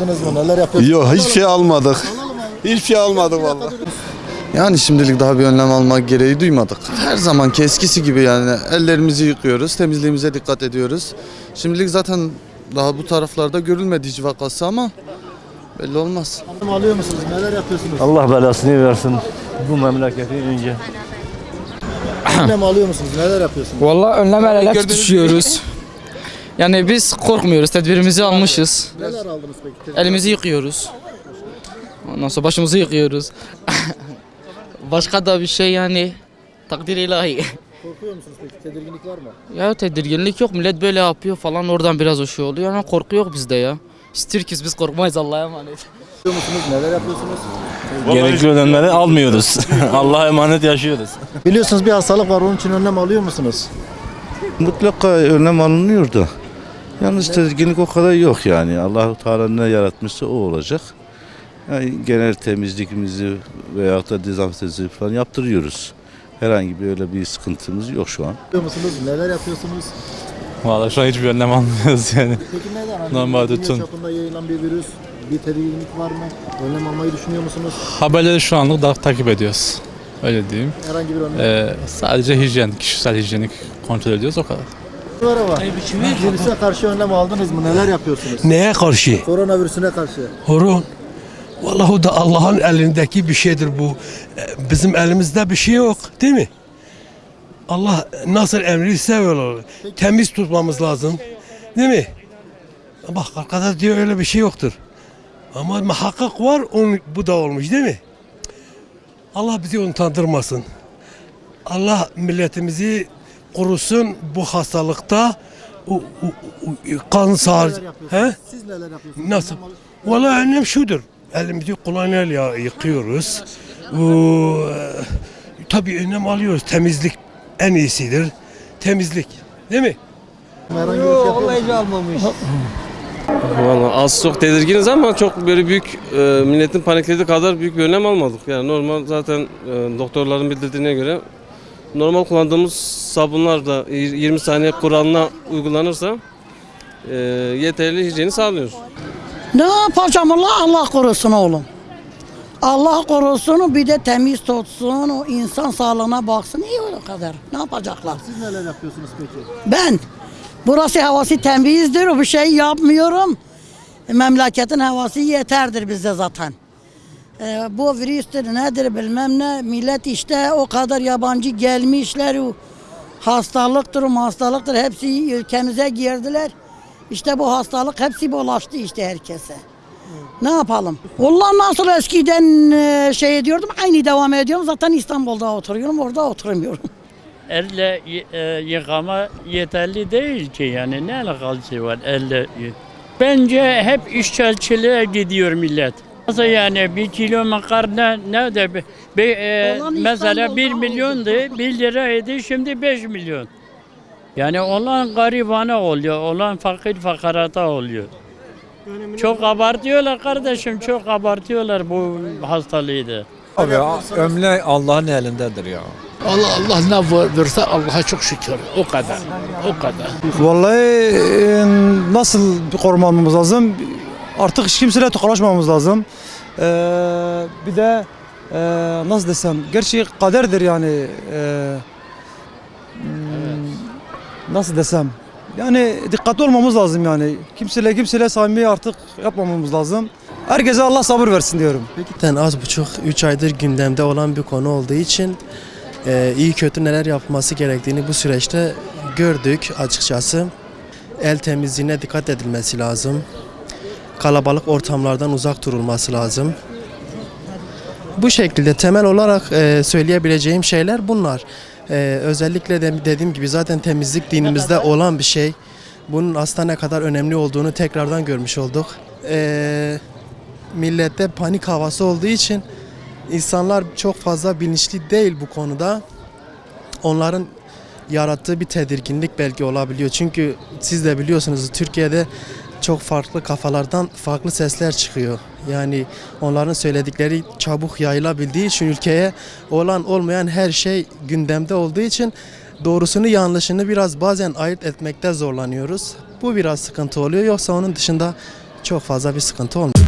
Aldınız mı? Neler yapıyorsunuz? Yok hiçbir şey almadık. Hiçbir şey almadık vallahi. Yani şimdilik daha bir önlem almak gereği duymadık. Her zaman eskisi gibi yani ellerimizi yıkıyoruz, temizliğimize dikkat ediyoruz. Şimdilik zaten daha bu taraflarda görülmedi hiç vakası ama belli olmaz. Önlem alıyor musunuz? Neler yapıyorsunuz? Allah belasını versin bu memleketi önce. Önlem alıyor musunuz? Neler yapıyorsunuz? Vallahi önlemelerle düşüyoruz. Yani biz korkmuyoruz, tedbirimizi almışız. Neler aldınız peki? Elimizi yıkıyoruz. Ondan sonra başımızı yıkıyoruz. Başka da bir şey yani takdir ilahi. Korkuyor musunuz peki? Tedirginlik var mı? Ya tedirginlik yok, millet böyle yapıyor falan oradan biraz o şey oluyor ama korku yok bizde ya. Biz Türk'üz, biz korkmayız Allah'a emanet. Korkuyor musunuz? Neler yapıyorsunuz? Gerekli önlemleri almıyoruz. Allah'a emanet yaşıyoruz. Biliyorsunuz bir hastalık var onun için önlem alıyor musunuz? Mutlaka önlem alınıyor da. Yalnız tedirginlik o kadar yok yani. allah Teala ne yaratmışsa o olacak. Yani genel temizlikimizi veyahut da dezenfektanımızı falan yaptırıyoruz. Herhangi bir öyle bir sıkıntımız yok şu an. Biliyor musunuz? Neler yapıyorsunuz? Valla şu an hiçbir önlem almıyoruz yani. Peki neden? Hani Normal dünya tutun. çapında yayılan bir virüs. Bir tedirginlik var mı? Önlem almayı düşünüyor musunuz? Haberleri şu anlık da takip ediyoruz. Öyle diyeyim. Herhangi bir önlem Ee, sadece hijyen, kişisel hijyenik kontrol ediyoruz o kadar. Var. Virüse karşı önlem aldınız mı? Neler yapıyorsunuz? Neye karşı? Koronavirüsüne karşı. Horon. Vallahi o da Allah'ın elindeki bir şeydir bu. E, Bizim elimizde bir şey yok değil mi? Allah nasıl emriyse öyle olur. Temiz tutmamız lazım. Değil mi? Bak arkada diyor öyle bir şey yoktur. Ama muhakkak var onun, bu da olmuş değil mi? Allah bizi utandırmasın. Allah milletimizi korusun bu hastalıkta. O, o, o, kan sar. Neler yapıyorsunuz? He? Siz neler yapıyorsunuz? Nasıl? Vallahi önlem şudur. Elimizi kolonyayla yıkıyoruz. Bu, e, tabii önlem alıyoruz. Temizlik en iyisidir. Temizlik. Değil mi? Şey yapıyor musunuz? Valla az çok tedirginiz ama çok böyle büyük e, milletin paniklediği kadar büyük bir önlem almadık. Yani normal zaten e, doktorların bildirdiğine göre normal kullandığımız sabunlar da y- 20 saniye kuralına uygulanırsa e, yeterli hijyeni sağlıyor. Ne yapacağım Allah Allah korusun oğlum. Allah korusun bir de temiz tutsun o insan sağlığına baksın iyi o kadar. Ne yapacaklar? Siz neler yapıyorsunuz peki? Ben burası havası temizdir bir şey yapmıyorum. Memleketin havası yeterdir bize zaten. Ee, bu virüstür nedir bilmem ne millet işte o kadar yabancı gelmişler o hastalıktır hastalıktır hepsi ülkemize girdiler. İşte bu hastalık hepsi bulaştı işte herkese. Ne yapalım? Vallahi nasıl eskiden e, şey ediyordum aynı devam ediyorum. Zaten İstanbul'da oturuyorum orada oturmuyorum. Elle e, yıkama yeterli değil ki yani ne alakası var elle Bence hep işçilçiliğe gidiyor millet. Nasıl yani bir kilo makarna ne de bir, bir, e, Olan mesela İstanbul'da milyondu, bir liraydı şimdi 5 milyon. Yani olan garibana oluyor, olan fakir fakarata oluyor. Çok abartıyorlar kardeşim, çok abartıyorlar bu hastalığı da. Abi Ömle Allah'ın elindedir ya. Allah Allah ne verse Allah'a çok şükür. O kadar. O kadar. Vallahi e, nasıl korumamız lazım? Artık hiç kimseyle tokalaşmamamız lazım. Ee, bir de e, nasıl desem, gerçi kaderdir yani. Ee, hmm, nasıl desem? Yani dikkatli olmamız lazım yani. Kimseyle kimseyle samimi artık yapmamamız lazım. Herkese Allah sabır versin diyorum. Zaten az buçuk 3 aydır gündemde olan bir konu olduğu için e, iyi kötü neler yapılması gerektiğini bu süreçte gördük açıkçası. El temizliğine dikkat edilmesi lazım. Kalabalık ortamlardan uzak durulması lazım. Bu şekilde temel olarak e, söyleyebileceğim şeyler bunlar. E, özellikle de dediğim gibi zaten temizlik dinimizde olan bir şey. Bunun aslında ne kadar önemli olduğunu tekrardan görmüş olduk. E, millette panik havası olduğu için insanlar çok fazla bilinçli değil bu konuda. Onların yarattığı bir tedirginlik belki olabiliyor. Çünkü siz de biliyorsunuz Türkiye'de çok farklı kafalardan farklı sesler çıkıyor. Yani onların söyledikleri çabuk yayılabildiği için ülkeye olan olmayan her şey gündemde olduğu için doğrusunu yanlışını biraz bazen ayırt etmekte zorlanıyoruz. Bu biraz sıkıntı oluyor. Yoksa onun dışında çok fazla bir sıkıntı olmuyor.